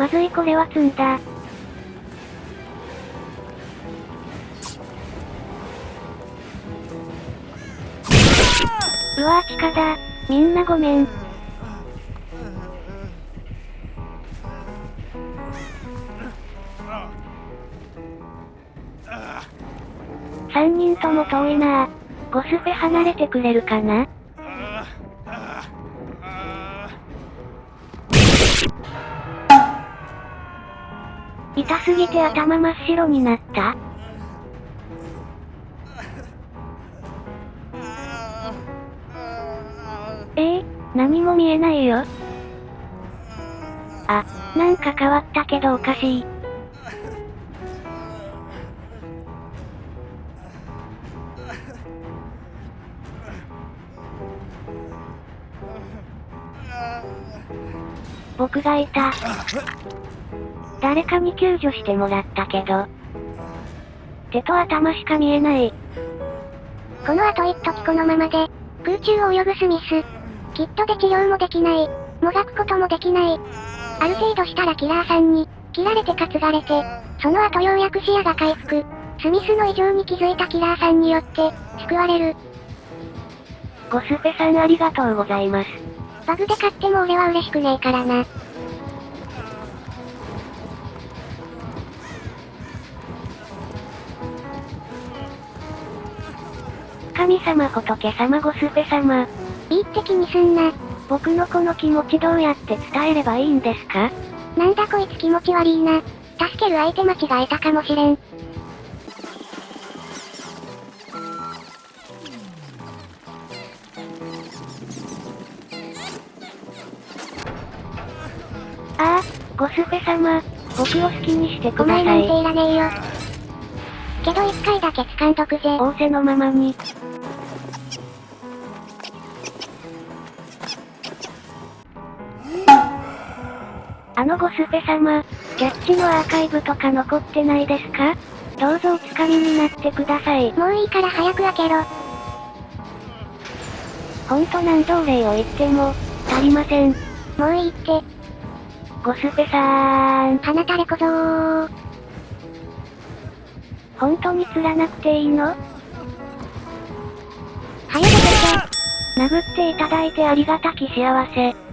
まずいこれは積んだ。うわぁ地下だ。みんなごめん。三人とも遠いなぁ。ゴスフェ離れてくれるかな？痛すぎて頭真っ白になった？ええー、何も見えないよ。あ、なんか変わったけどおかしい。僕がいた。誰かに救助してもらったけど。手と頭しか見えない。この後一時このままで、空中を泳ぐスミス。きっとで治療もできない。もがくこともできない。ある程度したらキラーさんに、切られて担がれて、その後ようやく視野が回復。スミスの異常に気づいたキラーさんによって、救われる。ゴスフェさんありがとうございます。バグで買っても俺は嬉しくねえからな。神様仏様ゴスフェ様。いいって気にすんな。僕のこの気持ちどうやって伝えればいいんですか？なんだこいつ気持ち悪いな。助ける相手間違えたかもしれん。ああ、ゴスフェ様、僕を好きにしてください。お前なんていらねえよ。けど一回だけ掴んどくぜ。仰せのままに。あのゴスフェ様、キャッチのアーカイブとか残ってないですか？どうぞお掴みになってください。もういいから早く開けろ。ほんと何度お礼を言っても、足りません。もういいって。ゴスフェさーん。鼻垂れ小僧本当に釣らなくていいの？早く出て。殴っていただいてありがたき幸せ。